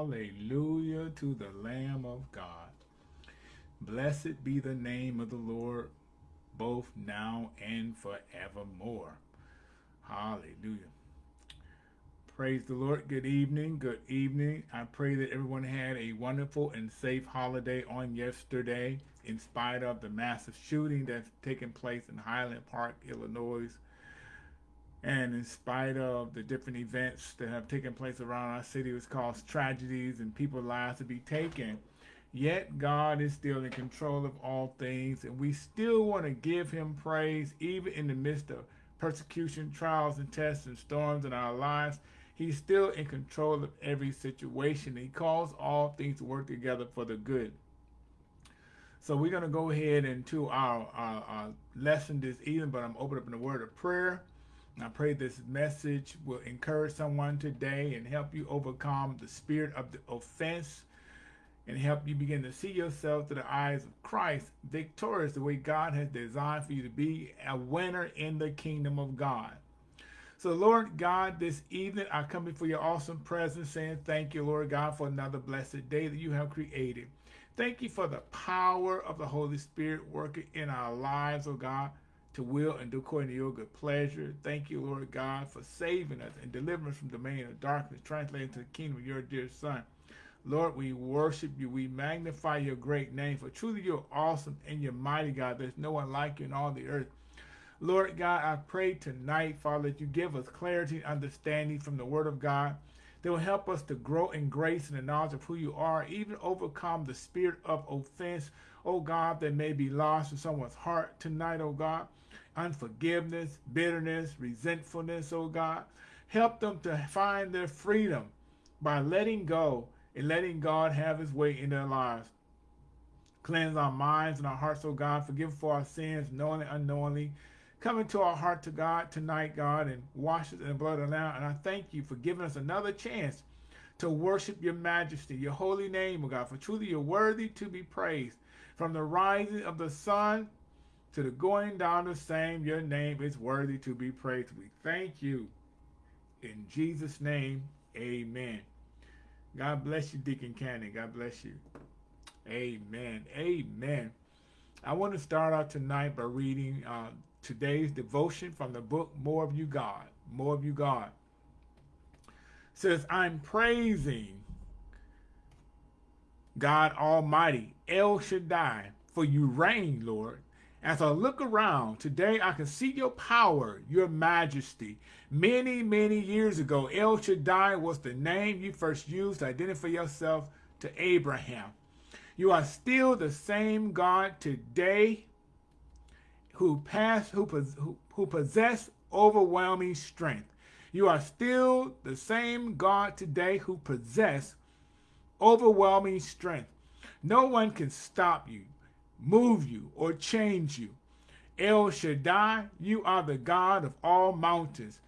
Hallelujah to the Lamb of God. Blessed be the name of the Lord, both now and forevermore. Hallelujah. Praise the Lord. Good evening. Good evening. I pray that everyone had a wonderful and safe holiday on yesterday, in spite of the massive shooting that's taken place in Highland Park, Illinois. And in spite of the different events that have taken place around our city, which caused tragedies and people's lives to be taken, Yet God is still in control of all things, and we still want to give him praise even in the midst of persecution, trials, and tests and storms in our lives. He's still in control of every situation. He calls all things to work together for the good. So we're going to go ahead into our, our, our lesson this evening, but I'm opening up in a word of prayer. I pray this message will encourage someone today and help you overcome the spirit of the offense and help you begin to see yourself through the eyes of Christ, victorious the way God has designed for you to be a winner in the kingdom of God. So, Lord God, this evening I come before your awesome presence saying thank you, Lord God, for another blessed day that you have created. Thank you for the power of the Holy Spirit working in our lives, oh God, to will and do according to your good pleasure. Thank you, Lord God, for saving us and delivering us from the domain of darkness, translating to the kingdom of your dear Son. Lord, we worship you. We magnify your great name. For truly you're awesome and you're mighty, God. There's no one like you in all the earth. Lord God, I pray tonight, Father, that you give us clarity and understanding from the word of God that will help us to grow in grace and the knowledge of who you are, even overcome the spirit of offense, oh God, that may be lost in someone's heart tonight, oh God. Unforgiveness, bitterness, resentfulness, oh God. Help them to find their freedom by letting go and letting God have his way in their lives. Cleanse our minds and our hearts, oh God. Forgive for our sins, knowingly and unknowingly. Come into our heart to God tonight, God, and wash us in the blood of the Lamb. And I thank you for giving us another chance to worship your majesty, your holy name, oh God. For truly you're worthy to be praised. From the rising of the sun to the going down the same, your name is worthy to be praised. We thank you. In Jesus' name, amen. God bless you, Deacon Cannon. God bless you. Amen. Amen. I want to start out tonight by reading uh, today's devotion from the book More of You God. More of You God. It says, I'm praising God Almighty, El Shaddai, for you reign, Lord. As I look around, today I can see your power, your majesty. Many, many years ago, El Shaddai was the name you first used to identify yourself to Abraham. You are still the same God today who pass, who, who, who possess overwhelming strength. You are still the same God today who possess overwhelming strength. No one can stop you move you, or change you. El Shaddai, you are the God of all mountains.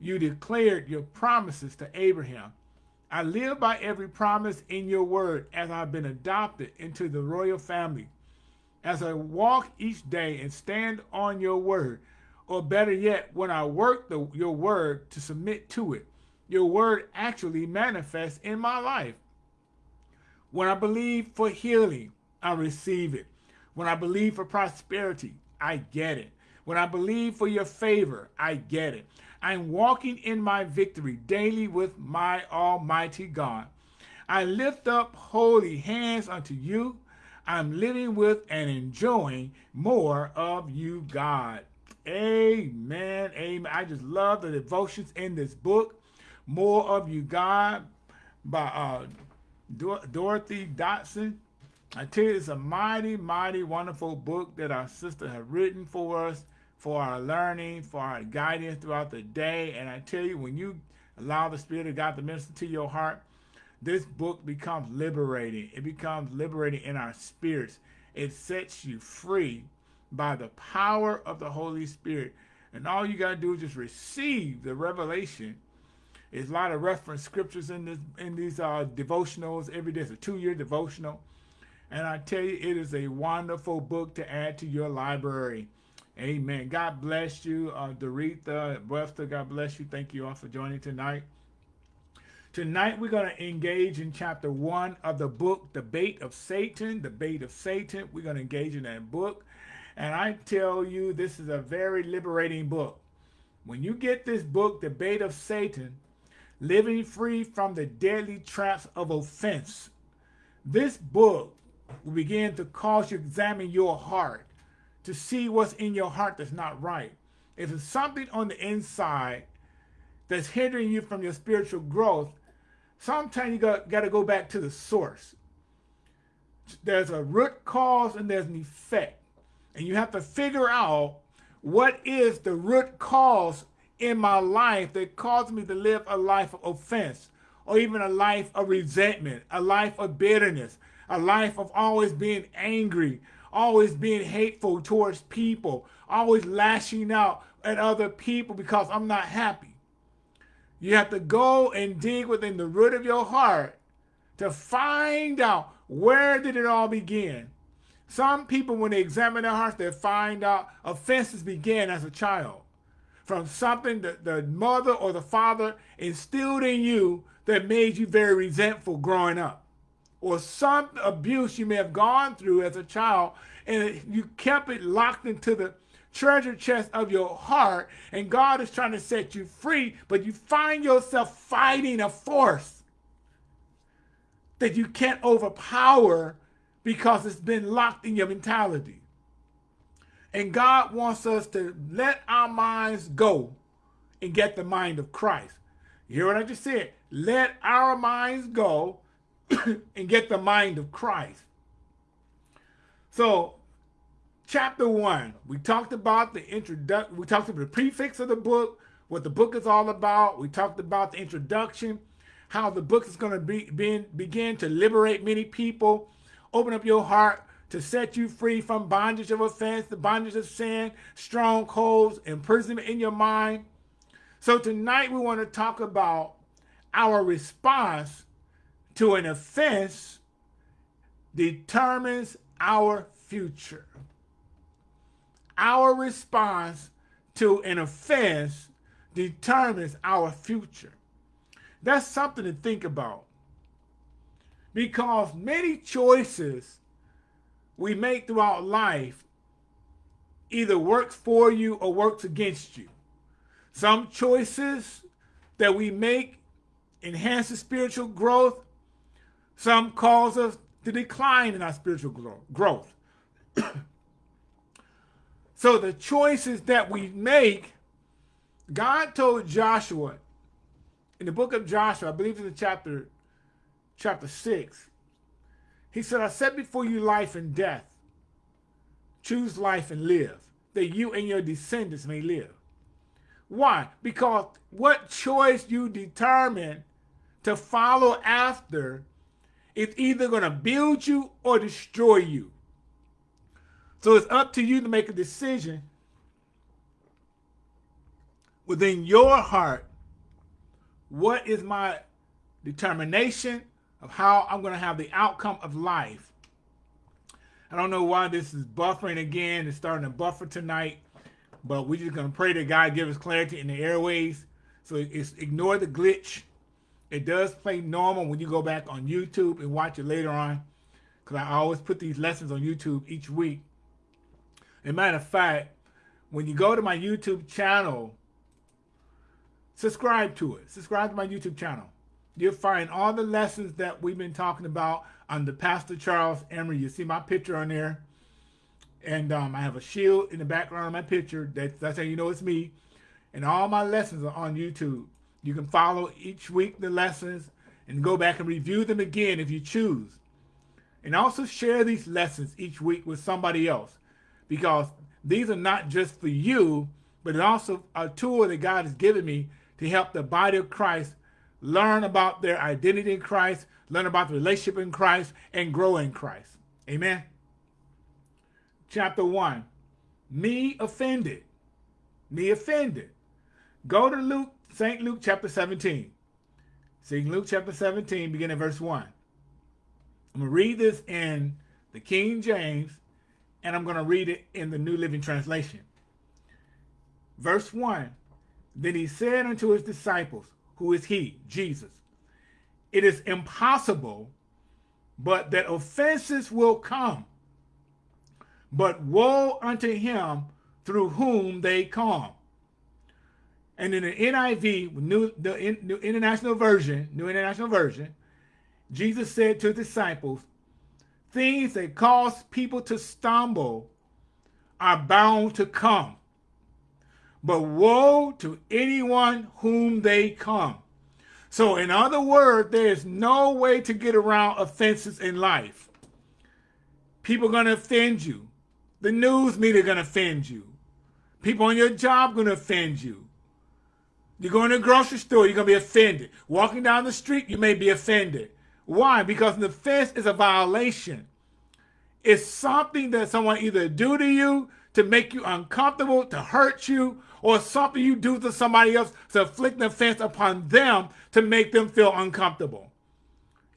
You declared your promises to Abraham. I live by every promise in your word as I've been adopted into the royal family. As I walk each day and stand on your word, or better yet, when I work the, your word to submit to it, your word actually manifests in my life. When I believe for healing, I receive it. When I believe for prosperity, I get it. When I believe for your favor, I get it. I'm walking in my victory daily with my almighty God. I lift up holy hands unto you. I'm living with and enjoying more of you, God. Amen. Amen. I just love the devotions in this book. More of you, God, by uh, Dorothy Dotson. I tell you, it's a mighty, mighty wonderful book that our sister have written for us, for our learning, for our guidance throughout the day. And I tell you, when you allow the Spirit of God to minister to your heart, this book becomes liberating. It becomes liberating in our spirits. It sets you free by the power of the Holy Spirit. And all you got to do is just receive the revelation. There's a lot of reference scriptures in this in these uh, devotionals every day. It's a two-year devotional. And I tell you, it is a wonderful book to add to your library. Amen. God bless you, uh, Doretha, Webster. God bless you. Thank you all for joining tonight. Tonight we're going to engage in chapter one of the book, The Bait of Satan, The Bait of Satan. We're going to engage in that book. And I tell you, this is a very liberating book. When you get this book, The Bait of Satan, Living Free from the Deadly Traps of Offense, this book will begin to cause you to examine your heart to see what's in your heart that's not right. If it's something on the inside that's hindering you from your spiritual growth, sometimes you got, got to go back to the source. There's a root cause and there's an effect. And you have to figure out what is the root cause in my life that caused me to live a life of offense or even a life of resentment, a life of bitterness, a life of always being angry, always being hateful towards people, always lashing out at other people because I'm not happy. You have to go and dig within the root of your heart to find out where did it all begin. Some people, when they examine their hearts, they find out offenses began as a child from something that the mother or the father instilled in you that made you very resentful growing up. Or some abuse you may have gone through as a child and you kept it locked into the treasure chest of your heart and God is trying to set you free, but you find yourself fighting a force that you can't overpower because it's been locked in your mentality. And God wants us to let our minds go and get the mind of Christ. You hear what I just said? Let our minds go and get the mind of Christ. So chapter one, we talked about the introduction, we talked about the prefix of the book, what the book is all about. We talked about the introduction, how the book is going to be, be, begin to liberate many people, open up your heart to set you free from bondage of offense, the bondage of sin, strongholds, imprisonment in your mind. So tonight we want to talk about our response to an offense determines our future our response to an offense determines our future. That's something to think about. Because many choices we make throughout life either works for you or works against you. Some choices that we make enhance the spiritual growth. Some cause us to decline in our spiritual growth. So the choices that we make, God told Joshua in the book of Joshua, I believe in the chapter, chapter six, he said, I set before you life and death. Choose life and live, that you and your descendants may live. Why? Because what choice you determine to follow after is either going to build you or destroy you. So it's up to you to make a decision within your heart. What is my determination of how I'm going to have the outcome of life? I don't know why this is buffering again. It's starting to buffer tonight, but we're just going to pray that God give us clarity in the airways. So it's ignore the glitch. It does play normal when you go back on YouTube and watch it later on. Because I always put these lessons on YouTube each week. As a matter of fact, when you go to my YouTube channel, subscribe to it. Subscribe to my YouTube channel. You'll find all the lessons that we've been talking about under Pastor Charles Emery. You see my picture on there. And um, I have a shield in the background of my picture. That's, that's how you know it's me. And all my lessons are on YouTube. You can follow each week the lessons and go back and review them again if you choose. And also share these lessons each week with somebody else because these are not just for you, but it's also a tool that God has given me to help the body of Christ learn about their identity in Christ, learn about the relationship in Christ, and grow in Christ. Amen. Chapter 1, me offended. Me offended. Go to Luke, St. Luke chapter 17. St. Luke chapter 17, beginning verse 1. I'm going to read this in the King James and I'm going to read it in the New Living Translation. Verse 1, Then he said unto his disciples, Who is he? Jesus. it is impossible, but that offenses will come. But woe unto him through whom they come. And in the NIV, new, the New International Version, New International Version, Jesus said to the disciples, things that cause people to stumble are bound to come. But woe to anyone whom they come. So in other words, there is no way to get around offenses in life. People are going to offend you. The news media going to offend you. People on your job going to offend you. You go in a grocery store, you're going to be offended. Walking down the street, you may be offended. Why? Because an offense is a violation. It's something that someone either do to you to make you uncomfortable, to hurt you, or something you do to somebody else to inflict an offense upon them to make them feel uncomfortable.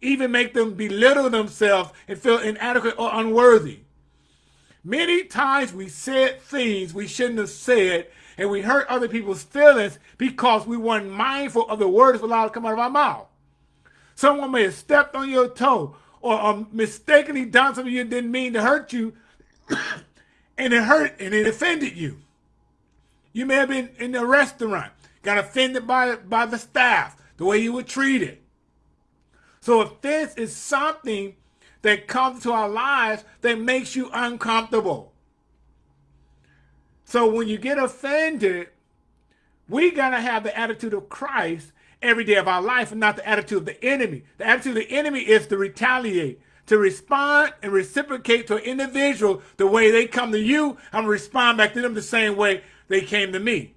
Even make them belittle themselves and feel inadequate or unworthy. Many times we said things we shouldn't have said and we hurt other people's feelings because we weren't mindful of the words allowed to come out of our mouth. Someone may have stepped on your toe or um, mistakenly done something you didn't mean to hurt you and it hurt and it offended you. You may have been in a restaurant, got offended by, by the staff, the way you were treated. So offense is something that comes to our lives that makes you uncomfortable. So when you get offended, we got to have the attitude of Christ every day of our life and not the attitude of the enemy. The attitude of the enemy is to retaliate, to respond and reciprocate to an individual the way they come to you. I'm going to respond back to them the same way they came to me.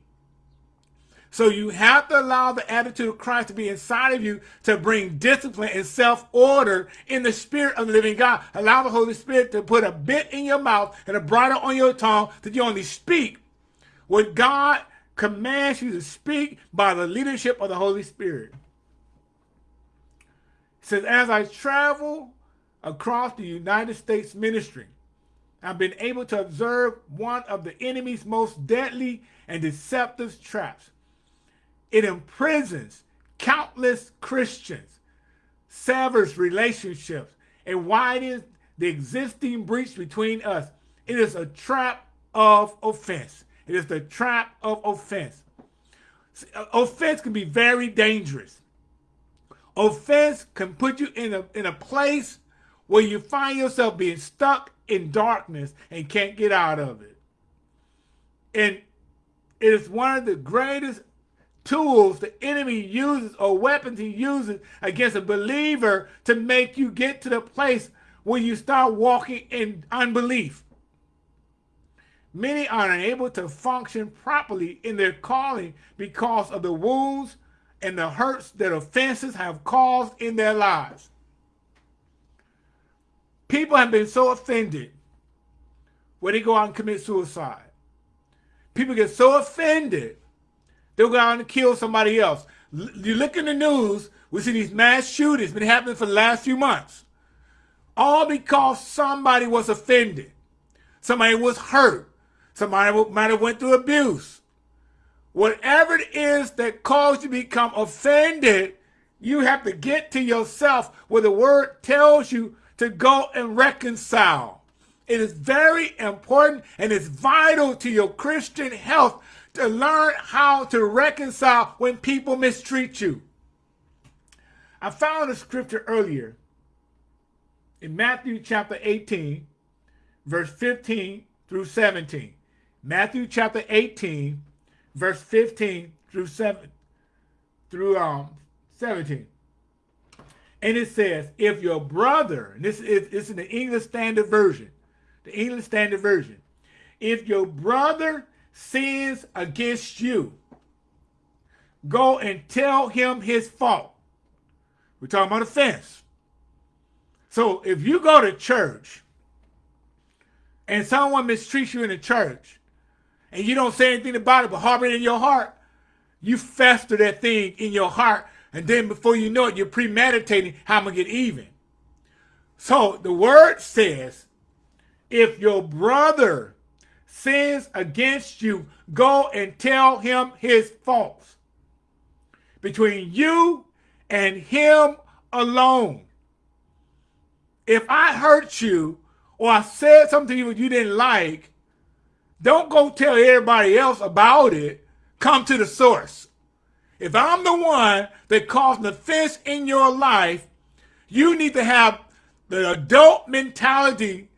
So you have to allow the attitude of Christ to be inside of you to bring discipline and self-order in the spirit of the living God. Allow the Holy Spirit to put a bit in your mouth and a bridle on your tongue that you only speak what God commands you to speak by the leadership of the Holy Spirit. It says, as I travel across the United States ministry, I've been able to observe one of the enemy's most deadly and deceptive traps. It imprisons countless Christians, severs relationships, and widens the existing breach between us. It is a trap of offense. It is the trap of offense. Uh, offense can be very dangerous. Offense can put you in a, in a place where you find yourself being stuck in darkness and can't get out of it. And it is one of the greatest tools the enemy uses or weapons he uses against a believer to make you get to the place where you start walking in unbelief. Many are unable to function properly in their calling because of the wounds and the hurts that offenses have caused in their lives. People have been so offended where they go out and commit suicide. People get so offended, they'll go out and kill somebody else. You look in the news, we see these mass shootings been happening for the last few months. All because somebody was offended. Somebody was hurt. Somebody might have went through abuse. Whatever it is that caused you to become offended, you have to get to yourself where the word tells you to go and reconcile. It is very important and it's vital to your Christian health to learn how to reconcile when people mistreat you. I found a scripture earlier in Matthew chapter 18, verse 15 through 17. Matthew chapter 18, verse 15 through 7 through um 17. And it says, if your brother, and this is this in the English Standard Version, the English Standard Version, if your brother sins against you, go and tell him his fault. We're talking about offense. So if you go to church and someone mistreats you in the church, and you don't say anything about it but harbor it in your heart, you fester that thing in your heart. And then before you know it, you're premeditating how I'm going to get even. So the word says, if your brother sins against you, go and tell him his faults. Between you and him alone. If I hurt you or I said something to you you didn't like, don't go tell everybody else about it. Come to the source. If I'm the one that caused an offense in your life, you need to have the adult mentality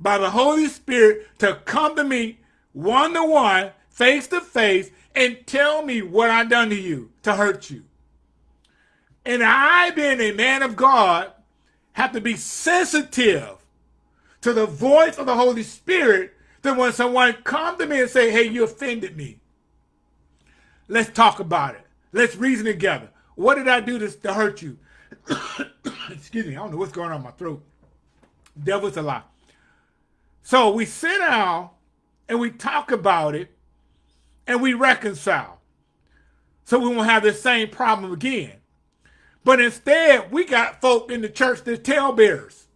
by the Holy Spirit to come to me one to one, face to face, and tell me what I've done to you to hurt you. And I, being a man of God, have to be sensitive to the voice of the Holy Spirit that when someone come to me and say, hey, you offended me. Let's talk about it. Let's reason together. What did I do to, to hurt you? Excuse me, I don't know what's going on in my throat. Devil's a lie. So we sit down and we talk about it and we reconcile. So we won't have the same problem again. But instead, we got folk in the church that talebearers.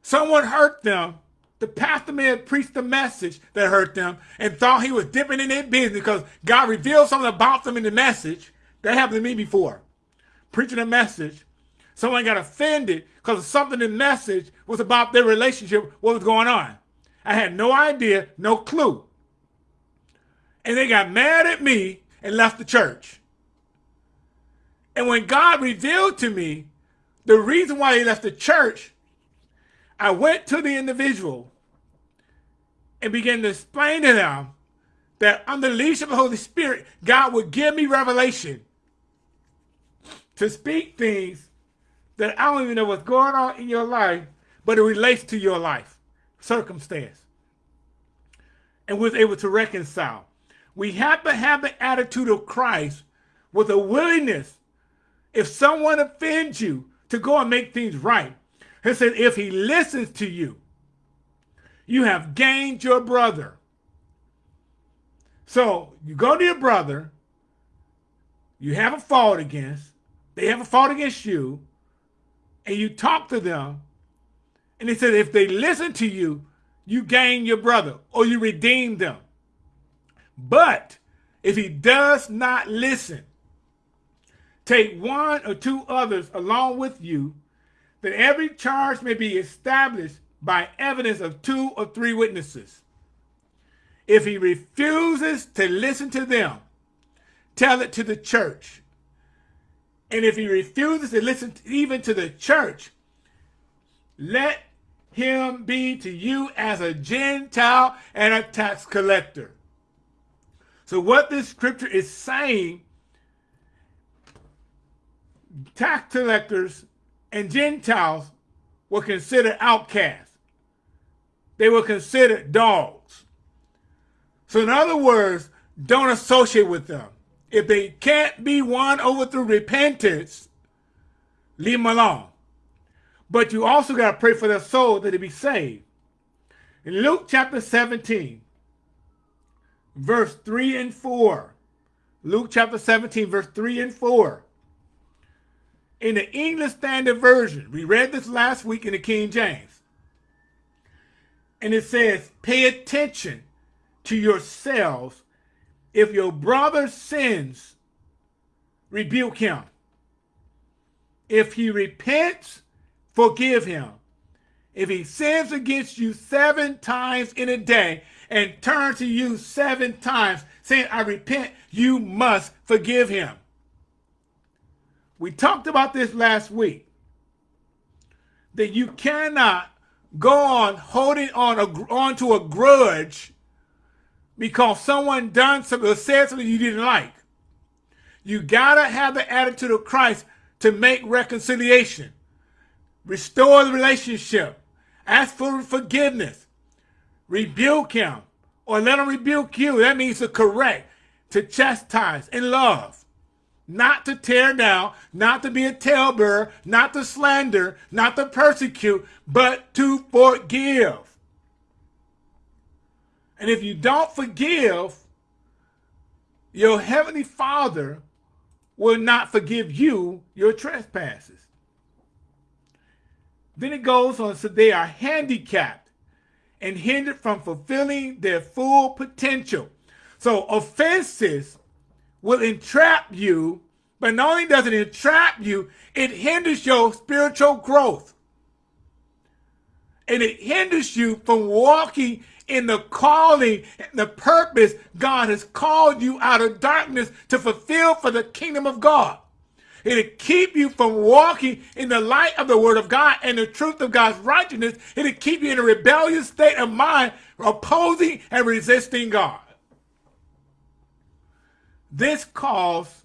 Someone hurt them. The pastor may have preached a message that hurt them and thought he was dipping in their business because God revealed something about them in the message. That happened to me before. Preaching a message. Someone got offended because something in the message was about their relationship, what was going on. I had no idea, no clue. And they got mad at me and left the church. And when God revealed to me the reason why he left the church, I went to the individual and began to explain to them that under the leadership of the Holy Spirit, God would give me revelation to speak things that I don't even know what's going on in your life, but it relates to your life, circumstance. And was able to reconcile. We have to have the attitude of Christ with a willingness, if someone offends you, to go and make things right. He said, if he listens to you, you have gained your brother. So you go to your brother, you have a fault against, they have a fault against you, and you talk to them, and he said, if they listen to you, you gain your brother or you redeem them. But if he does not listen, take one or two others along with you, that every charge may be established by evidence of two or three witnesses. If he refuses to listen to them, tell it to the church. And if he refuses to listen to, even to the church, let him be to you as a Gentile and a tax collector. So what this scripture is saying, tax collectors and Gentiles were considered outcasts. They were considered dogs. So in other words, don't associate with them. If they can't be won over through repentance, leave them alone. But you also got to pray for their soul that they be saved. In Luke chapter 17, verse 3 and 4. Luke chapter 17, verse 3 and 4. In the English Standard Version, we read this last week in the King James. And it says, pay attention to yourselves if your brother sins, rebuke him. If he repents, forgive him. If he sins against you seven times in a day and turns to you seven times saying, I repent, you must forgive him. We talked about this last week. That you cannot go on holding on, a, on to a grudge because someone done something or said something you didn't like. You gotta have the attitude of Christ to make reconciliation. Restore the relationship. Ask for forgiveness. Rebuke him. Or let him rebuke you. That means to correct, to chastise in love. Not to tear down, not to be a talebearer, not to slander, not to persecute, but to forgive. And if you don't forgive, your heavenly Father will not forgive you your trespasses. Then it goes on, so they are handicapped and hindered from fulfilling their full potential. So offenses will entrap you But not only does it entrap you, it hinders your spiritual growth. And it hinders you from walking in the calling and the purpose God has called you out of darkness to fulfill for the kingdom of God. It'll keep you from walking in the light of the word of God and the truth of God's righteousness. It'll keep you in a rebellious state of mind, opposing and resisting God. This cause,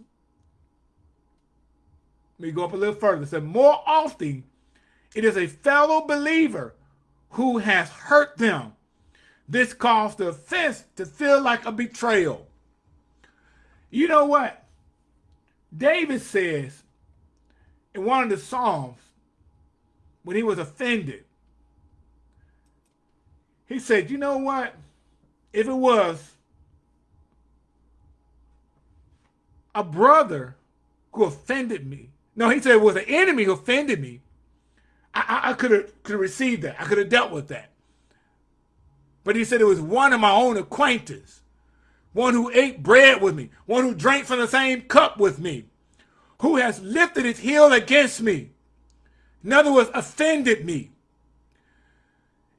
let me go up a little further. Said, more often, it is a fellow believer who has hurt them this caused the offense to feel like a betrayal. You know what? David says in one of the Psalms, when he was offended, he said, you know what? If it was a brother who offended me, no, he said it was an enemy who offended me, I, I, I could have could received that. I could have dealt with that. But he said it was one of my own acquaintance, one who ate bread with me, one who drank from the same cup with me, who has lifted his heel against me. In other words, offended me.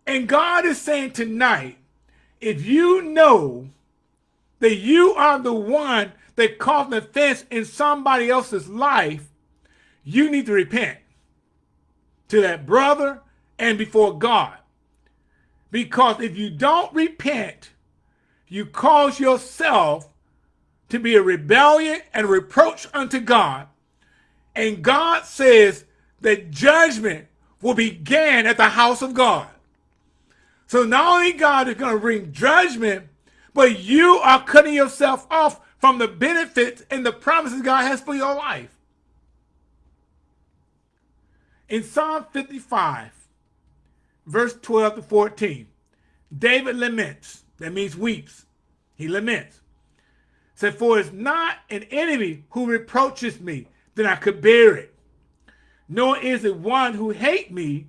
And God is saying tonight, if you know that you are the one that caused an offense in somebody else's life, you need to repent to that brother and before God. Because if you don't repent, you cause yourself to be a rebellion and reproach unto God. And God says that judgment will begin at the house of God. So not only God is going to bring judgment, but you are cutting yourself off from the benefits and the promises God has for your life. In Psalm 55, verse 12 to 14. David laments. That means weeps. He laments. Said, For it's not an enemy who reproaches me, then I could bear it. Nor is it one who hate me,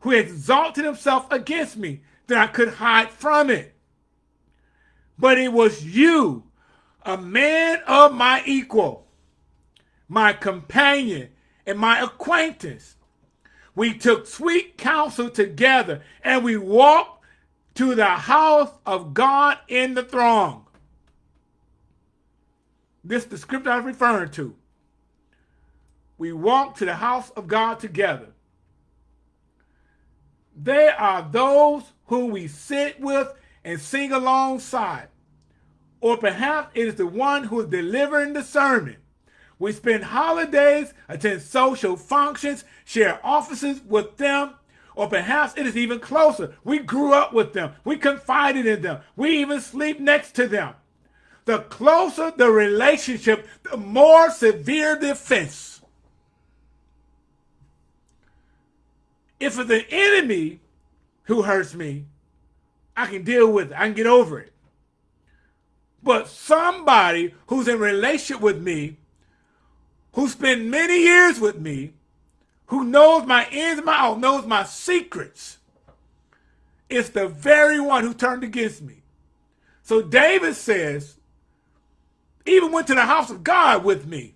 who exalted himself against me, that I could hide from it. But it was you, a man of my equal, my companion, and my acquaintance, we took sweet counsel together and we walked to the house of God in the throng. This is the script I was referring to. We walked to the house of God together. They are those whom we sit with and sing alongside. Or perhaps it is the one who is delivering the sermon. We spend holidays, attend social functions, share offices with them, or perhaps it is even closer. We grew up with them. We confided in them. We even sleep next to them. The closer the relationship, the more severe the offense. If it's an enemy who hurts me, I can deal with it. I can get over it. But somebody who's in relationship with me who spent many years with me, who knows my ins and my outs, knows my secrets, is the very one who turned against me. So David says, even went to the house of God with me.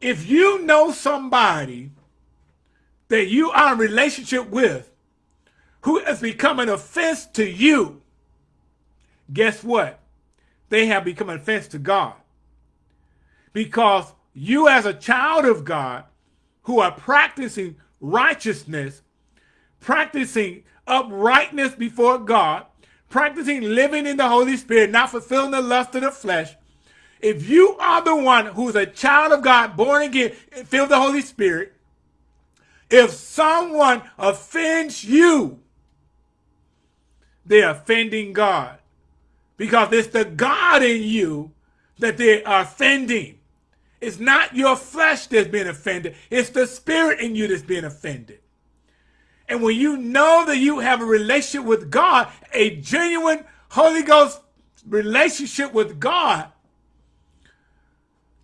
If you know somebody that you are in relationship with who has become an offense to you, guess what? They have become an offense to God. Because you as a child of God who are practicing righteousness, practicing uprightness before God, practicing living in the Holy Spirit, not fulfilling the lust of the flesh, if you are the one who's a child of God, born again, filled the Holy Spirit, if someone offends you, they're offending God. Because it's the God in you that they are offending. It's not your flesh that's being offended. It's the spirit in you that's being offended. And when you know that you have a relationship with God, a genuine Holy Ghost relationship with God,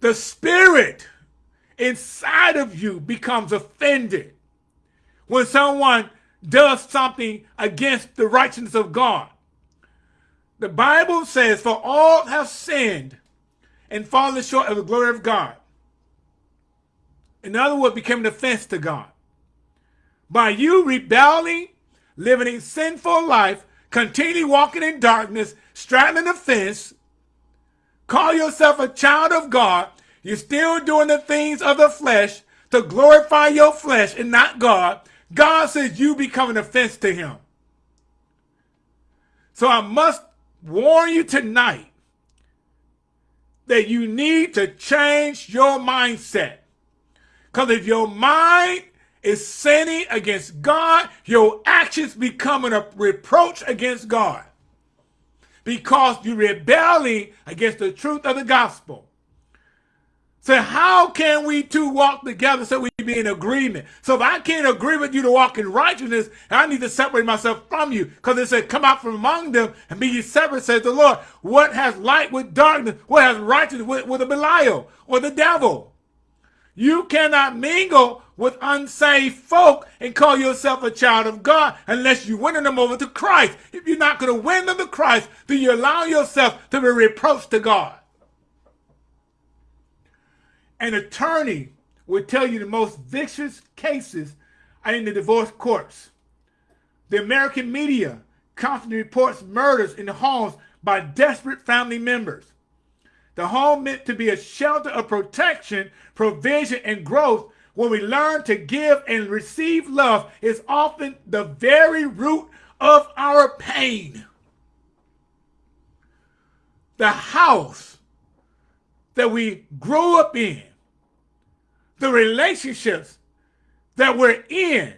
the spirit inside of you becomes offended when someone does something against the righteousness of God. The Bible says, for all have sinned and fallen short of the glory of God. in other words, became an offense to God. By you rebelling, living a sinful life, continually walking in darkness, straddling the fence, call yourself a child of God, you're still doing the things of the flesh to glorify your flesh and not God. God says you become an offense to him. So I must warn you tonight that you need to change your mindset. Because if your mind is sinning against God, your actions becoming a reproach against God. Because you're rebelling against the truth of the gospel. So how can we two walk together so we be in agreement? So if I can't agree with you to walk in righteousness, I need to separate myself from you. Because it said, come out from among them and be ye separate, says the Lord. What has light with darkness? What has righteousness with, with a Belial or the devil? You cannot mingle with unsaved folk and call yourself a child of God unless you're winning them over to Christ. If you're not going to win them to Christ, then you allow yourself to be reproached to God. An attorney would tell you the most vicious cases are in the divorce courts. The American media constantly reports murders in the homes by desperate family members. The home meant to be a shelter of protection, provision, and growth when we learn to give and receive love is often the very root of our pain. The house that we grow up in, the relationships that we're in,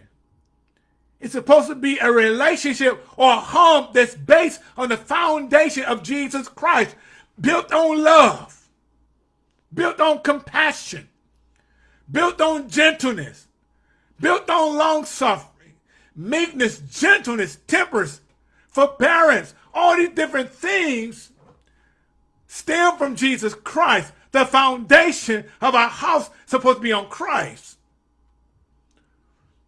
it's supposed to be a relationship or a home that's based on the foundation of Jesus Christ built on love, built on compassion, built on gentleness, built on long suffering, meekness, gentleness, temperance, forbearance, all these different things stem from Jesus Christ. The foundation of our house supposed to be on Christ.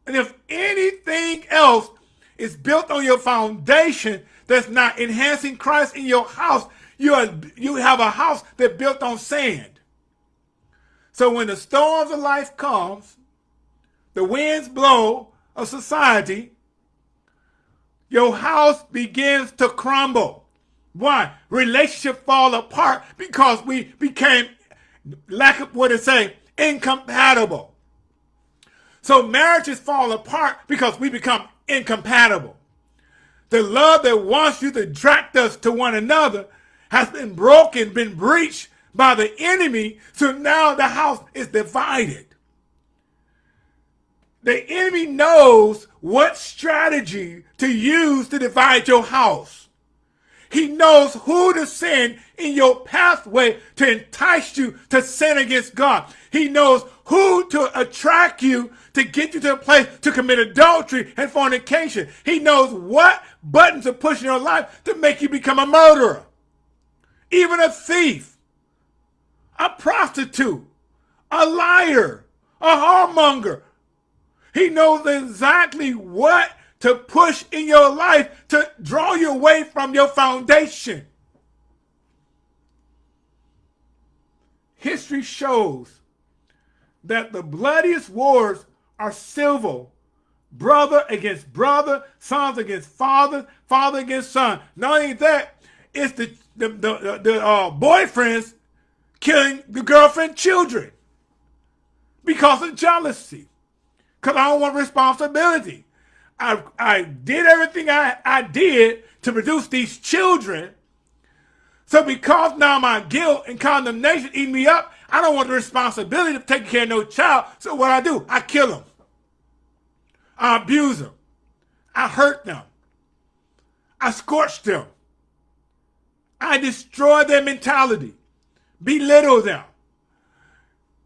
And if anything else is built on your foundation that's not enhancing Christ in your house, you, are, you have a house that's built on sand. So when the storms of life comes, the winds blow of society, your house begins to crumble. Why? Relationship fall apart because we became, lack of what to say, incompatible. So marriages fall apart because we become incompatible. The love that wants you to attract us to one another has been broken, been breached by the enemy. So now the house is divided. The enemy knows what strategy to use to divide your house. He knows who to send in your pathway to entice you to sin against God. He knows who to attract you to get you to a place to commit adultery and fornication. He knows what buttons to push in your life to make you become a murderer even a thief, a prostitute, a liar, a whoremonger. He knows exactly what to push in your life to draw you away from your foundation. History shows that the bloodiest wars are civil brother against brother, sons against father, father against son. Not only that, it's the the the, the uh, boyfriends killing the girlfriend children because of jealousy. Because I don't want responsibility. I, I did everything I, I did to produce these children. So because now my guilt and condemnation eat me up, I don't want the responsibility of taking care of no child. So what I do, I kill them. I abuse them. I hurt them. I scorch them. I destroy their mentality, belittle them.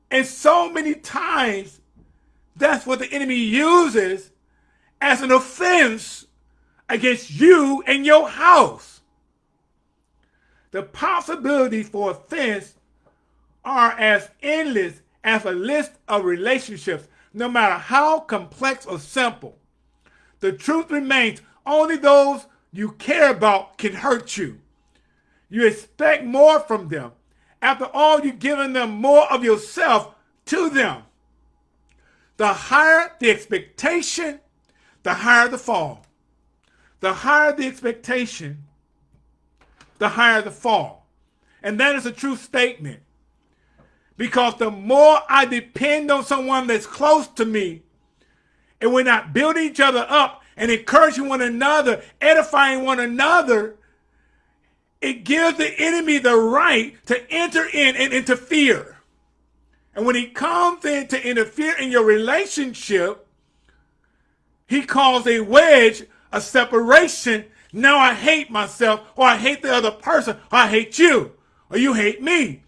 And so many times, that's what the enemy uses as an offense against you and your house. The possibilities for offense are as endless as a list of relationships, no matter how complex or simple. The truth remains only those you care about can hurt you. You expect more from them. After all, you've given them more of yourself to them. the higher the expectation, the higher the fall. The higher the expectation, the higher the fall. And that is a true statement. Because the more I depend on someone that's close to me, and we're not building each other up and encouraging one another, edifying one another, it gives the enemy the right to enter in and interfere. And when he comes in to interfere in your relationship, he calls a wedge, a separation. Now I hate myself, or I hate the other person, or I hate you, or you hate me.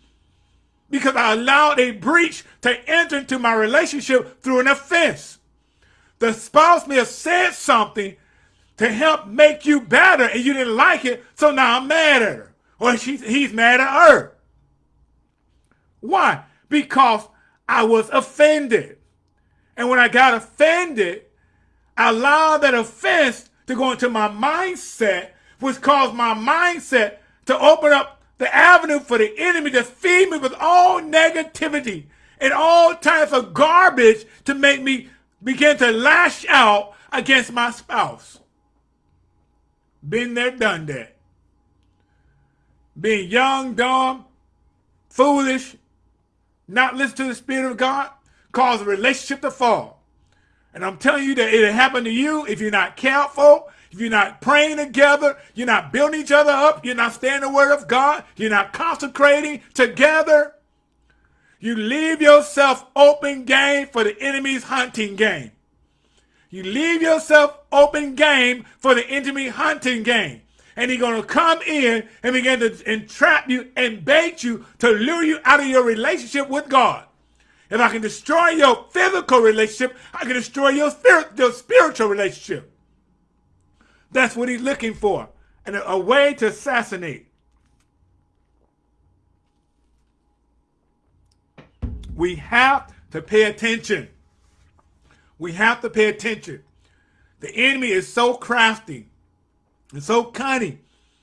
Because I allowed a breach to enter into my relationship through an offense. The spouse may have said something to help make you better and you didn't like it, so now I'm mad at her. Or she's, he's mad at her. Why? Because I was offended. And when I got offended, I allowed that offense to go into my mindset, which caused my mindset to open up the avenue for the enemy to feed me with all negativity and all types of garbage to make me begin to lash out against my spouse. Been there, done that. Being young, dumb, foolish, not listen to the Spirit of God, cause a relationship to fall. And I'm telling you that it'll happen to you if you're not careful, if you're not praying together, you're not building each other up, you're not staying the word of God, you're not consecrating together. You leave yourself open game for the enemy's hunting game. You leave yourself open game for the enemy hunting game. And he's going to come in and begin to entrap you and bait you to lure you out of your relationship with God. If I can destroy your physical relationship, I can destroy your, spirit, your spiritual relationship. That's what he's looking for. And a, a way to assassinate. We have to pay attention. We have to pay attention. The enemy is so crafty and so cunning.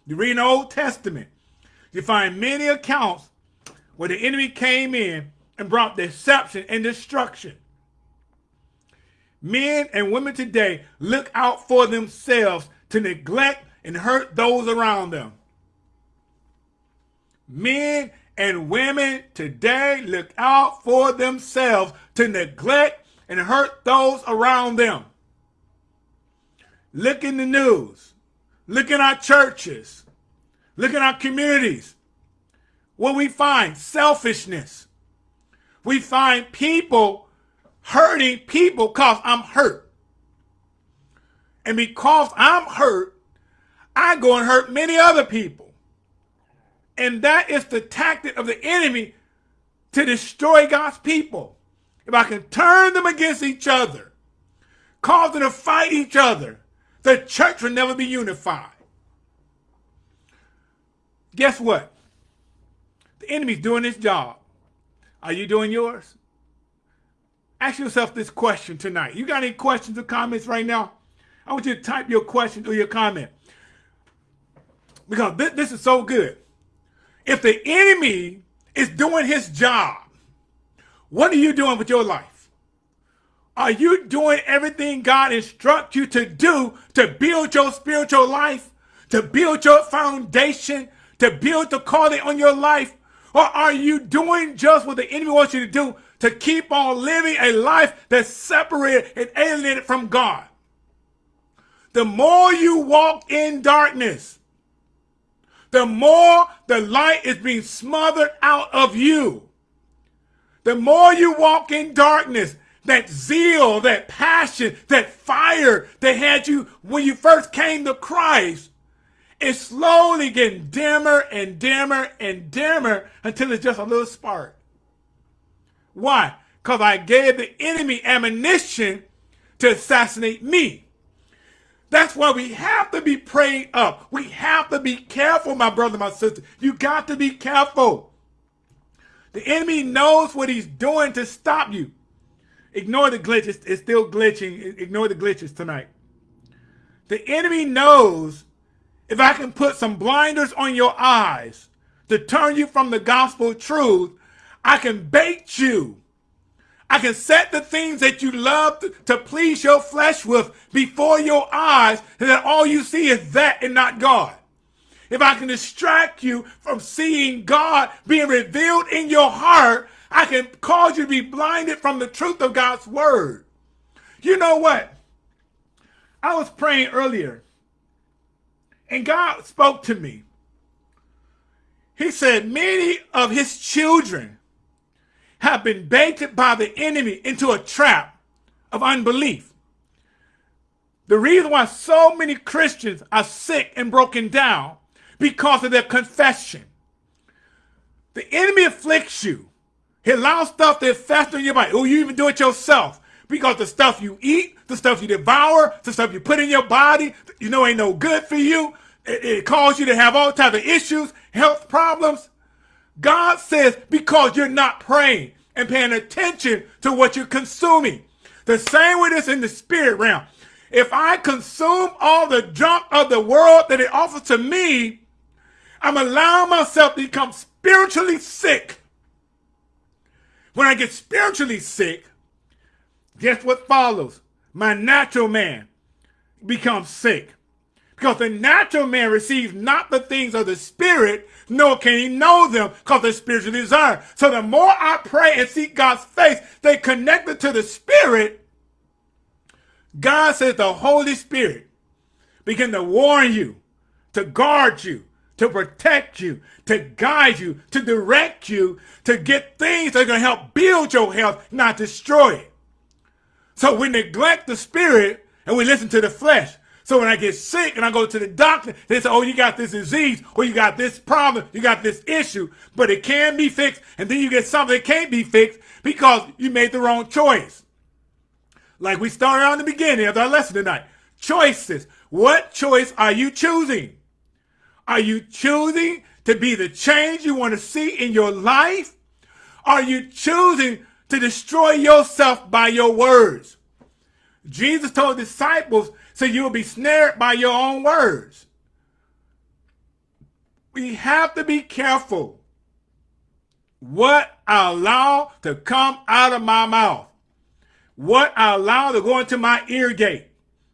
You read the Old Testament, you find many accounts where the enemy came in and brought deception and destruction. Men and women today look out for themselves to neglect and hurt those around them. Men and women today look out for themselves to neglect and hurt those around them. Look in the news. Look in our churches. Look in our communities. What we find? Selfishness. We find people hurting people because I'm hurt. And because I'm hurt, I go and hurt many other people. And that is the tactic of the enemy to destroy God's people. If I can turn them against each other, cause them to fight each other, the church will never be unified. Guess what? The enemy's doing his job. Are you doing yours? Ask yourself this question tonight. You got any questions or comments right now? I want you to type your question or your comment. Because this, this is so good. If the enemy is doing his job, what are you doing with your life? Are you doing everything God instructs you to do to build your spiritual life, to build your foundation, to build the calling on your life? Or are you doing just what the enemy wants you to do to keep on living a life that's separated and alienated from God? The more you walk in darkness, the more the light is being smothered out of you. The more you walk in darkness, that zeal, that passion, that fire that had you when you first came to Christ is slowly getting dimmer and dimmer and dimmer until it's just a little spark. Why? Because I gave the enemy ammunition to assassinate me. That's why we have to be prayed up. We have to be careful, my brother, my sister. You got to be careful. The enemy knows what he's doing to stop you. Ignore the glitches. It's still glitching. Ignore the glitches tonight. The enemy knows if I can put some blinders on your eyes to turn you from the gospel truth, I can bait you. I can set the things that you love to, to please your flesh with before your eyes, and that all you see is that and not God. If I can distract you from seeing God being revealed in your heart, I can cause you to be blinded from the truth of God's word. You know what? I was praying earlier, and God spoke to me. He said, Many of his children have been baited by the enemy into a trap of unbelief. The reason why so many Christians are sick and broken down because of their confession. The enemy afflicts you. He allows stuff to fester in your body. Oh, you even do it yourself. Because the stuff you eat, the stuff you devour, the stuff you put in your body, you know ain't no good for you. It, it causes you to have all types of issues, health problems. God says because you're not praying and paying attention to what you're consuming. The same with this in the spirit realm. If I consume all the junk of the world that it offers to me, I'm allowing myself to become spiritually sick. When I get spiritually sick, guess what follows? My natural man becomes sick. Because the natural man receives not the things of the spirit, nor can he know them because they're spiritually discerned. So the more I pray and seek God's face, they connected to the spirit. God says the Holy Spirit begin to warn you, to guard you, to protect you, to guide you, to direct you, to get things that are going to help build your health, not destroy it. So we neglect the spirit and we listen to the flesh. So when I get sick and I go to the doctor, they say, oh, you got this disease or you got this problem, you got this issue, but it can be fixed. And then you get something that can't be fixed because you made the wrong choice. Like we started on the beginning of our lesson tonight. Choices. What choice are you choosing? Are you choosing to be the change you want to see in your life? Are you choosing to destroy yourself by your words? Jesus told disciples, so you'll be snared by your own words. We have to be careful what I allow to come out of my mouth, what I allow to go into my ear gate.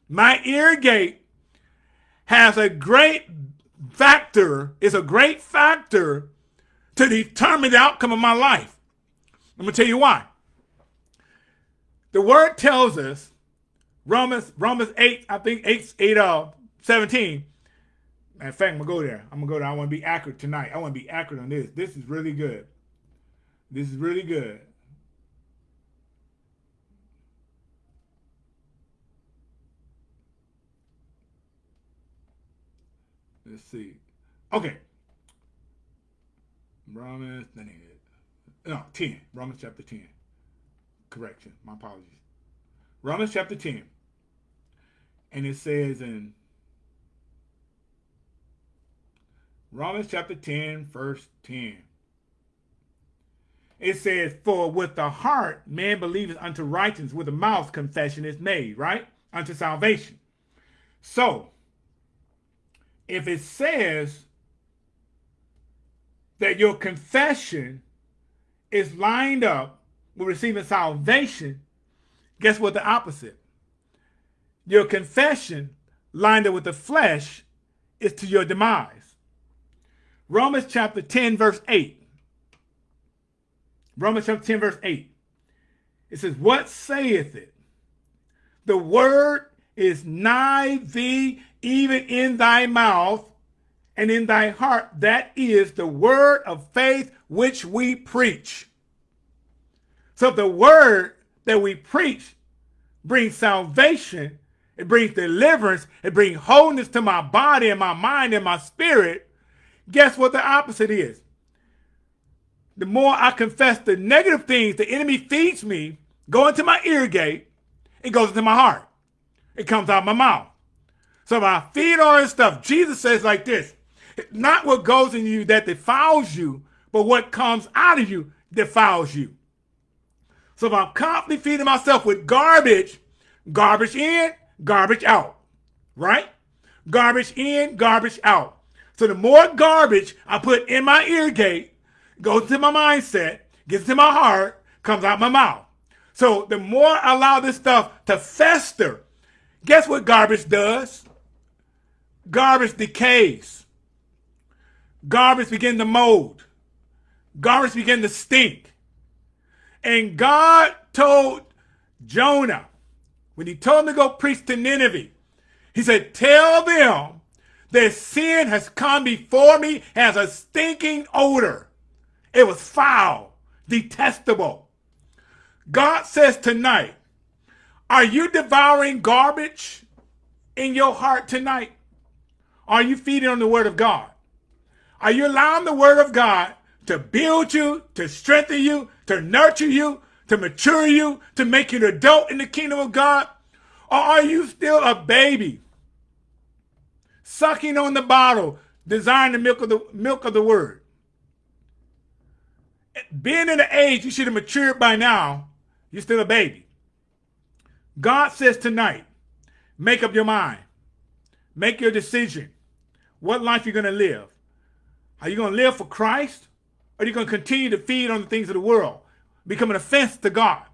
My ear gate has a great factor, is a great factor to determine the outcome of my life. I'm going to tell you why. The word tells us Romans, Romans 8, I think 8, 8 uh, 17. In fact, I'm going to go there. I'm going to go there. I want to be accurate tonight. I want to be accurate on this. This is really good. This is really good. Let's see. Okay. Romans, no, 10. Romans chapter 10. Correction. My apologies. Romans chapter 10. And it says in Romans chapter 10, verse 10. It says, For with the heart man believeth unto righteousness, with the mouth confession is made, right? Unto salvation. So, if it says that your confession is lined up with receiving salvation, guess what the opposite? Your confession lined up with the flesh is to your demise. Romans chapter 10, verse 8. Romans chapter 10, verse 8. It says, What saith it? The word is nigh thee, even in thy mouth and in thy heart. That is the word of faith which we preach. So the word that we preach brings salvation it brings deliverance. It brings wholeness to my body and my mind and my spirit. Guess what the opposite is? The more I confess the negative things the enemy feeds me, go into my ear gate, it goes into my heart. It comes out my mouth. So if I feed all this stuff, Jesus says like this, not what goes in you that defiles you, but what comes out of you defiles you. So if I'm constantly feeding myself with garbage, garbage in, garbage out, right? Garbage in, garbage out. So the more garbage I put in my ear gate, goes to my mindset, gets to my heart, comes out my mouth. So the more I allow this stuff to fester, guess what garbage does? Garbage decays. Garbage begin to mold. Garbage begin to stink. And God told Jonah, when he told him to go preach to Nineveh, he said, tell them their sin has come before me as a stinking odor. It was foul, detestable. God says tonight, are you devouring garbage in your heart tonight? Are you feeding on the word of God? Are you allowing the word of God to build you, to strengthen you, to nurture you, to mature you, to make you an adult in the kingdom of God? Or are you still a baby sucking on the bottle, desiring the milk of the milk of the word? Being in the age you should have matured by now, you're still a baby. God says tonight, make up your mind. Make your decision. What life you're going to live. Are you going to live for Christ? Or are you going to continue to feed on the things of the world? Become an offense to God.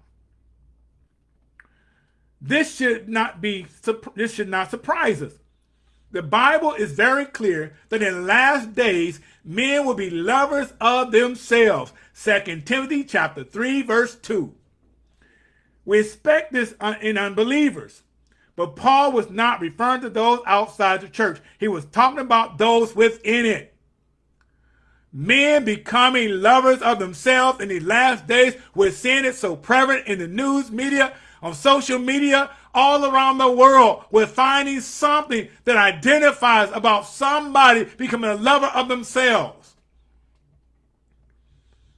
This should not be, this should not surprise us. The Bible is very clear that in the last days, men will be lovers of themselves. 2 Timothy chapter 3, verse 2. We expect this uh, in unbelievers. But Paul was not referring to those outside the church. He was talking about those within it. Men becoming lovers of themselves in these last days. We're seeing it so prevalent in the news media, on social media, all around the world. We're finding something that identifies about somebody becoming a lover of themselves.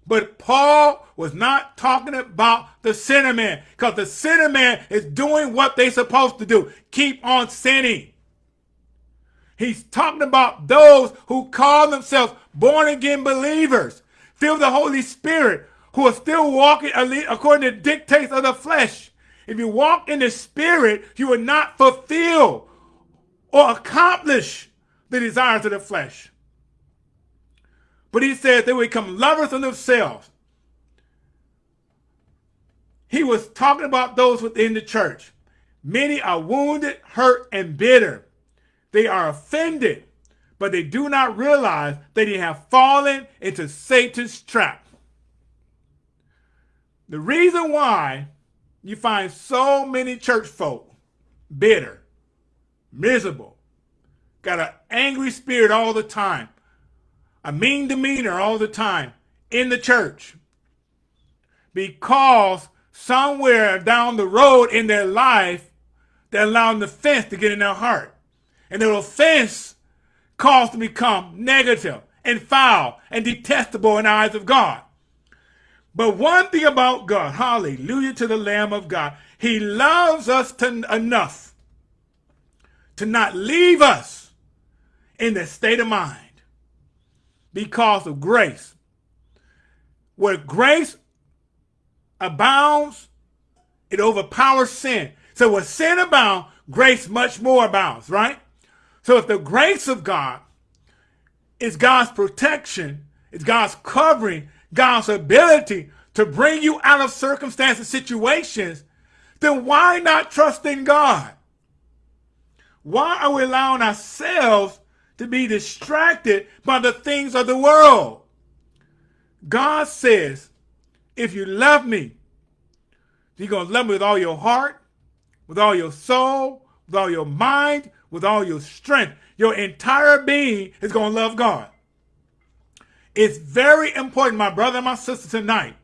But Paul was not talking about the sinner man because the sinner man is doing what they're supposed to do. Keep on sinning. He's talking about those who call themselves born again believers, filled with the Holy Spirit, who are still walking according to dictates of the flesh. If you walk in the spirit, you will not fulfill or accomplish the desires of the flesh. But he says they will become lovers of themselves. He was talking about those within the church. Many are wounded, hurt, and bitter. They are offended, but they do not realize that they have fallen into Satan's trap. The reason why you find so many church folk bitter, miserable, got an angry spirit all the time, a mean demeanor all the time in the church because somewhere down the road in their life, they're allowing the fence to get in their heart. And their offense caused to become negative and foul and detestable in the eyes of God. But one thing about God, hallelujah to the Lamb of God, he loves us to, enough to not leave us in that state of mind because of grace. Where grace abounds, it overpowers sin. So where sin abounds, grace much more abounds, right? So if the grace of God is God's protection, it's God's covering, God's ability to bring you out of circumstances, and situations, then why not trust in God? Why are we allowing ourselves to be distracted by the things of the world? God says, if you love me, you're going to love me with all your heart, with all your soul, with all your mind, with all your strength. Your entire being is going to love God. It's very important, my brother and my sister, tonight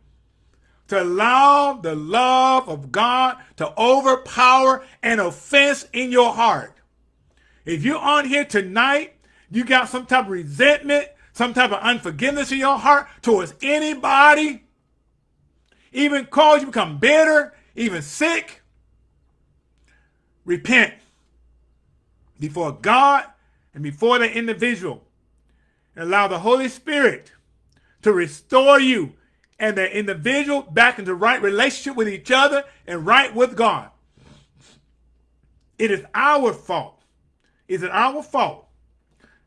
to allow the love of God to overpower an offense in your heart. If you're on here tonight, you got some type of resentment, some type of unforgiveness in your heart towards anybody, even cause you become bitter, even sick, repent before God and before the individual. Allow the Holy Spirit to restore you and the individual back into right relationship with each other and right with God. It is our fault. Is it our fault?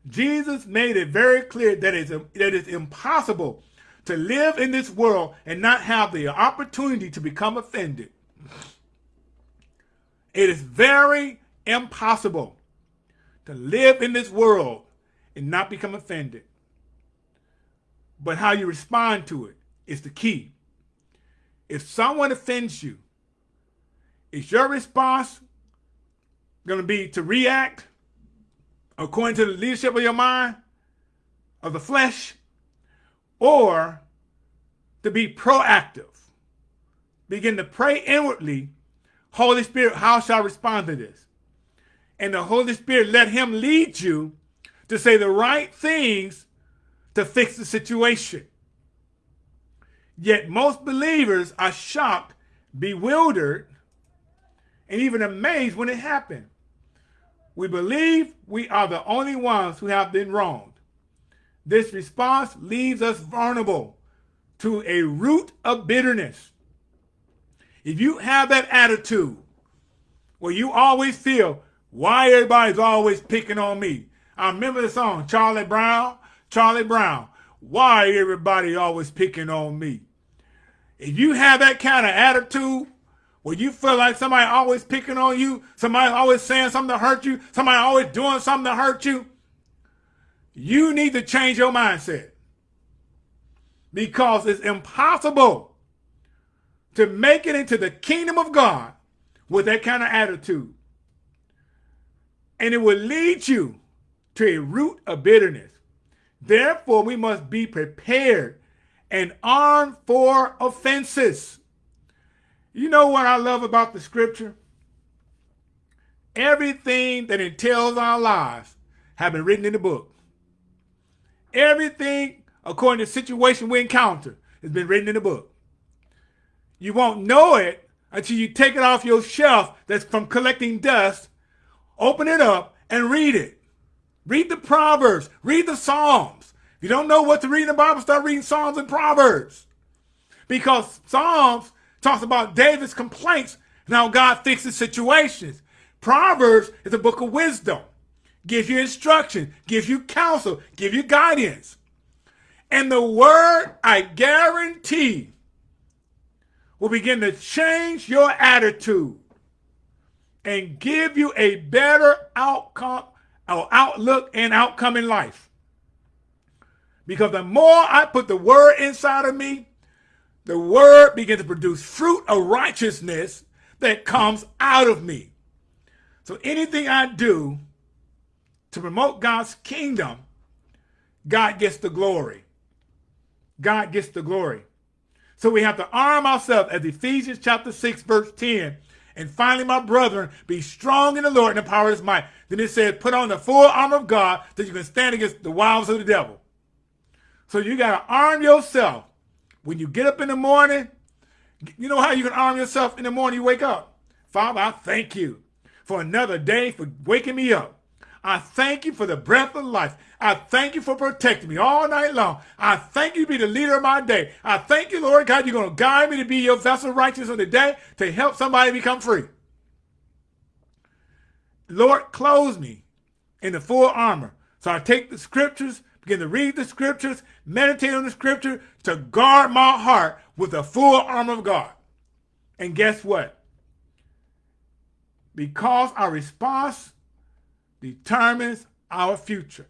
Jesus made it very clear that it's, that it's impossible to live in this world and not have the opportunity to become offended. It is very impossible to live in this world and not become offended. But how you respond to it is the key. If someone offends you, is your response going to be to react according to the leadership of your mind, of the flesh, or to be proactive? Begin to pray inwardly, Holy Spirit, how shall I respond to this? And the Holy Spirit let him lead you to say the right things to fix the situation. Yet most believers are shocked, bewildered, and even amazed when it happened. We believe we are the only ones who have been wronged. This response leaves us vulnerable to a root of bitterness. If you have that attitude where you always feel, why everybody's always picking on me? I remember the song, Charlie Brown, Charlie Brown. Why everybody always picking on me? If you have that kind of attitude where you feel like somebody always picking on you, somebody always saying something to hurt you, somebody always doing something to hurt you, you need to change your mindset. Because it's impossible to make it into the kingdom of God with that kind of attitude. And it will lead you to a root of bitterness. Therefore, we must be prepared and armed for offenses. You know what I love about the scripture? Everything that entails our lives have been written in the book. Everything according to the situation we encounter has been written in the book. You won't know it until you take it off your shelf that's from collecting dust, open it up, and read it. Read the Proverbs. Read the Psalms. If you don't know what to read in the Bible, start reading Psalms and Proverbs. Because Psalms talks about David's complaints and how God fixes situations. Proverbs is a book of wisdom. Gives you instruction, gives you counsel, gives you guidance. And the word, I guarantee, will begin to change your attitude and give you a better outcome or outlook and outcome in life. Because the more I put the word inside of me, the word begins to produce fruit of righteousness that comes out of me. So anything I do to promote God's kingdom, God gets the glory. God gets the glory. So we have to arm ourselves as Ephesians chapter 6, verse 10. And finally, my brethren, be strong in the Lord and the power of his might. Then it says, put on the full armor of God that you can stand against the wiles of the devil. So you got to arm yourself. When you get up in the morning, you know how you can arm yourself in the morning you wake up? Father, I thank you for another day, for waking me up. I thank you for the breath of life. I thank you for protecting me all night long. I thank you to be the leader of my day. I thank you, Lord God, you're going to guide me to be your vessel of righteousness of the day to help somebody become free. Lord, clothe me in the full armor. So I take the scriptures, begin to read the scriptures, meditate on the scripture to guard my heart with the full armor of God. And guess what? Because our response determines our future.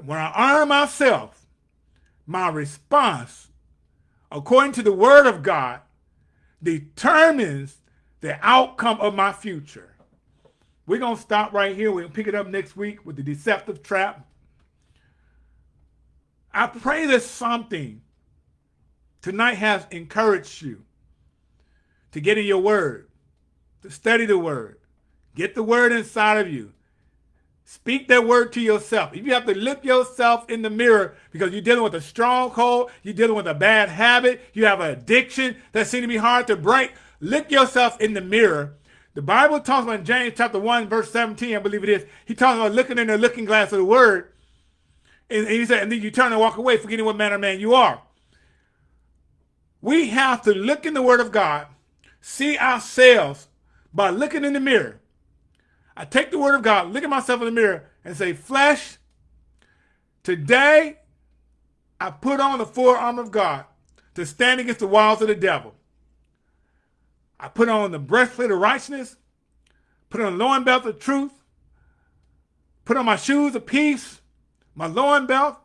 When I arm myself, my response, according to the word of God, determines the outcome of my future. We're going to stop right here. We'll pick it up next week with the deceptive trap. I pray that something tonight has encouraged you to get in your word, to study the word, get the word inside of you, Speak that word to yourself. If you have to look yourself in the mirror because you're dealing with a stronghold, you're dealing with a bad habit, you have an addiction that seems to be hard to break, look yourself in the mirror. The Bible talks about James chapter 1, verse 17, I believe it is. He talks about looking in the looking glass of the word. And, he said, and then you turn and walk away, forgetting what manner of man you are. We have to look in the word of God, see ourselves by looking in the mirror. I take the word of God, look at myself in the mirror, and say, Flesh, today I put on the armor of God to stand against the wiles of the devil. I put on the breastplate of righteousness, put on the loin belt of truth, put on my shoes of peace, my loin belt,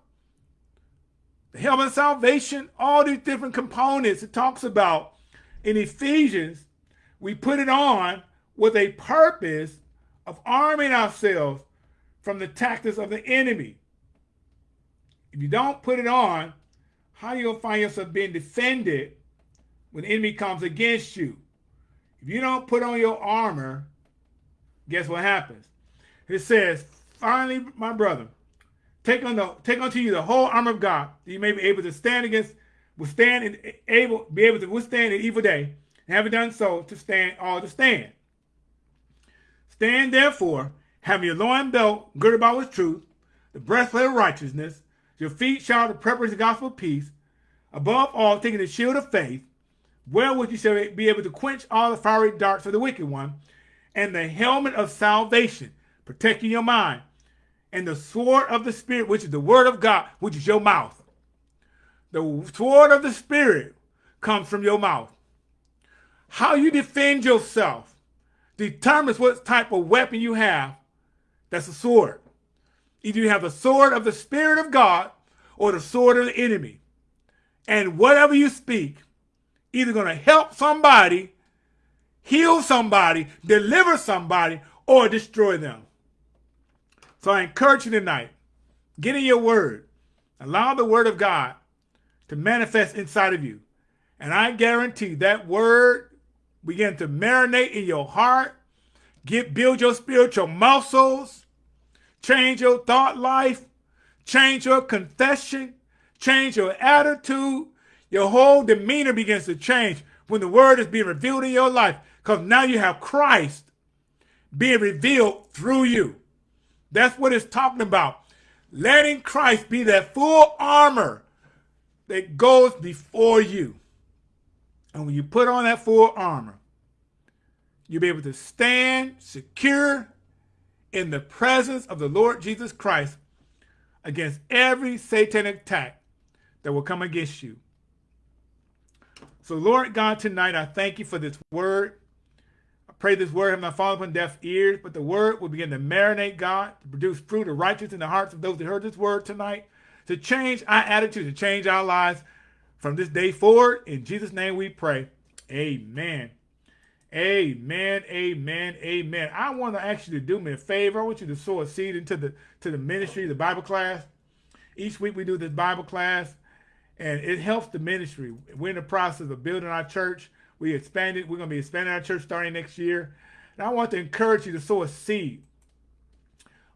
the helmet of salvation, all these different components it talks about in Ephesians. We put it on with a purpose of arming ourselves from the tactics of the enemy. If you don't put it on, how you gonna find yourself being defended when the enemy comes against you? If you don't put on your armor, guess what happens? It says, finally, my brother, take on the take unto you the whole armor of God, that you may be able to stand against, withstand and able be able to withstand an evil day, and having done so, to stand all to stand. Stand therefore, having your loin belt girded about with truth, the breastplate of righteousness, your feet shall the preparation of the gospel of peace, above all, taking the shield of faith, wherewith you shall be able to quench all the fiery darts of the wicked one, and the helmet of salvation, protecting your mind, and the sword of the Spirit, which is the word of God, which is your mouth. The sword of the Spirit comes from your mouth. How you defend yourself determines what type of weapon you have. That's a sword. Either you have the sword of the Spirit of God or the sword of the enemy. And whatever you speak, either going to help somebody, heal somebody, deliver somebody, or destroy them. So I encourage you tonight, get in your word. Allow the word of God to manifest inside of you. And I guarantee that word begin to marinate in your heart, get build your spiritual muscles, change your thought life, change your confession, change your attitude. Your whole demeanor begins to change when the word is being revealed in your life because now you have Christ being revealed through you. That's what it's talking about. Letting Christ be that full armor that goes before you. And when you put on that full armor, you'll be able to stand secure in the presence of the Lord Jesus Christ against every satanic attack that will come against you. So, Lord God, tonight I thank you for this word. I pray this word have not fallen upon deaf ears, but the word will begin to marinate, God, to produce fruit of righteousness in the hearts of those that heard this word tonight, to change our attitude, to change our lives from this day forward. In Jesus' name we pray. Amen. Amen, amen, amen. I want to ask you to do me a favor. I want you to sow a seed into the to the ministry, the Bible class. Each week we do this Bible class, and it helps the ministry. We're in the process of building our church. We expanded. We're going to be expanding our church starting next year. And I want to encourage you to sow a seed.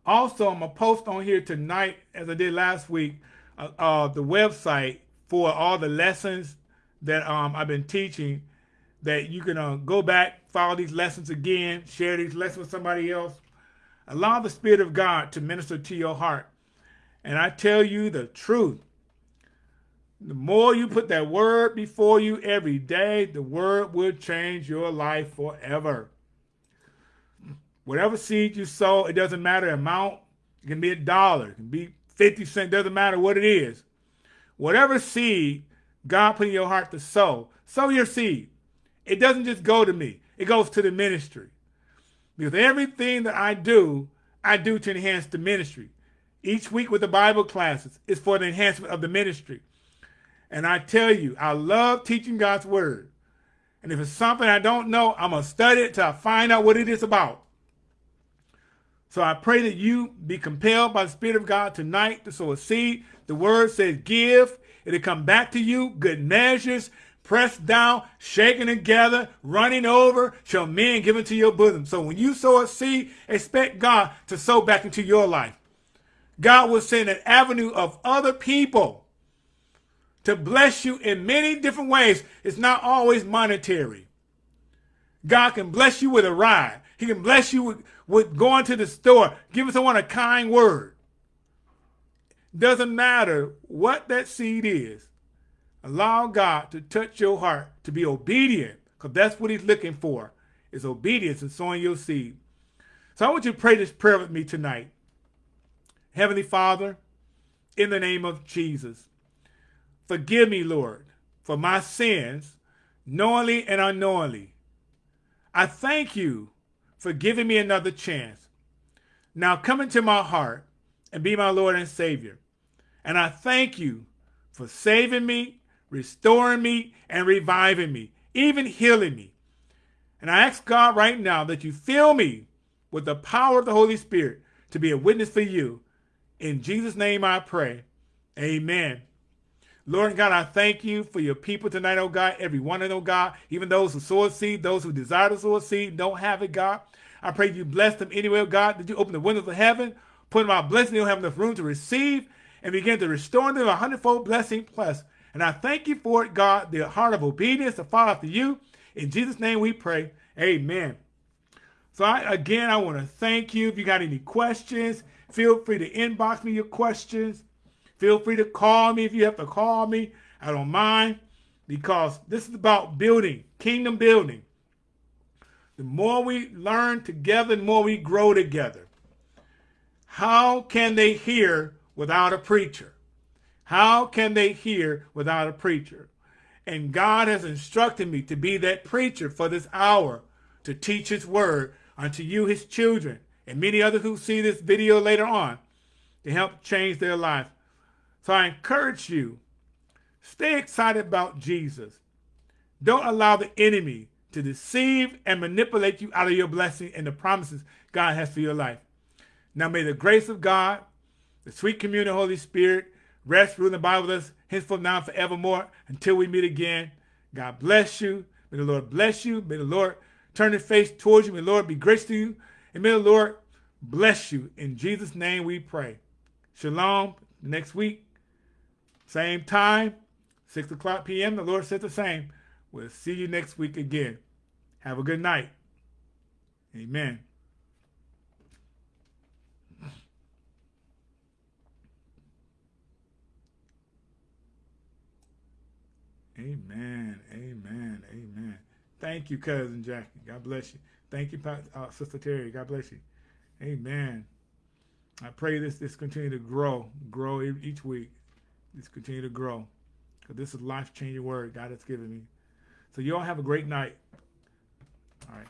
Also, I'm going to post on here tonight, as I did last week, uh, uh, the website for all the lessons that um, I've been teaching that you can uh, go back, follow these lessons again, share these lessons with somebody else. Allow the Spirit of God to minister to your heart. And I tell you the truth. The more you put that word before you every day, the word will change your life forever. Whatever seed you sow, it doesn't matter amount. It can be a dollar, it can be 50 cents, doesn't matter what it is. Whatever seed God put in your heart to sow, sow your seed. It doesn't just go to me. It goes to the ministry. Because everything that I do, I do to enhance the ministry. Each week with the Bible classes is for the enhancement of the ministry. And I tell you, I love teaching God's word. And if it's something I don't know, I'm going to study it till I find out what it is about. So I pray that you be compelled by the Spirit of God tonight to sow a seed. The word says give. It'll come back to you, good measures, pressed down, shaken together, running over, shall men give into your bosom. So when you sow a seed, expect God to sow back into your life. God will send an avenue of other people to bless you in many different ways. It's not always monetary. God can bless you with a ride. He can bless you with, with going to the store, giving someone a kind word. Doesn't matter what that seed is. Allow God to touch your heart to be obedient because that's what he's looking for is obedience and sowing your seed. So I want you to pray this prayer with me tonight. Heavenly Father, in the name of Jesus, Forgive me, Lord, for my sins, knowingly and unknowingly. I thank you for giving me another chance. Now come into my heart and be my Lord and Savior. And I thank you for saving me, restoring me, and reviving me, even healing me. And I ask God right now that you fill me with the power of the Holy Spirit to be a witness for you. In Jesus' name I pray. Amen. Lord God, I thank you for your people tonight, oh God. Every one of them, oh God, even those who sow a seed, those who desire to sow a seed, don't have it, God. I pray you bless them anyway, God. Did you open the windows of heaven, put them out blessing, they'll have enough room to receive and begin to restore them a hundredfold blessing plus. And I thank you for it, God, the heart of obedience to follow after you. In Jesus' name we pray. Amen. So I, again, I want to thank you. If you got any questions, feel free to inbox me your questions. Feel free to call me if you have to call me. I don't mind because this is about building, kingdom building. The more we learn together, the more we grow together. How can they hear without a preacher? How can they hear without a preacher? And God has instructed me to be that preacher for this hour to teach his word unto you, his children, and many others who see this video later on to help change their life. So I encourage you, stay excited about Jesus. Don't allow the enemy to deceive and manipulate you out of your blessing and the promises God has for your life. Now may the grace of God, the sweet communion of the Holy Spirit, rest, rule, and abide with us henceforth now and forevermore until we meet again. God bless you. May the Lord bless you. May the Lord turn his face towards you. May the Lord be gracious to you. And may the Lord bless you. In Jesus' name we pray. Shalom. Next week, same time, 6 o'clock p.m. The Lord said the same. We'll see you next week again. Have a good night. Amen. Amen. Amen. Amen. Thank you, cousin Jackie. God bless you. Thank you, uh, Sister Terry. God bless you. Amen. I pray this this continue to grow, grow each week. This continue to grow, because this is life changing word God has given me. So you all have a great night. All right.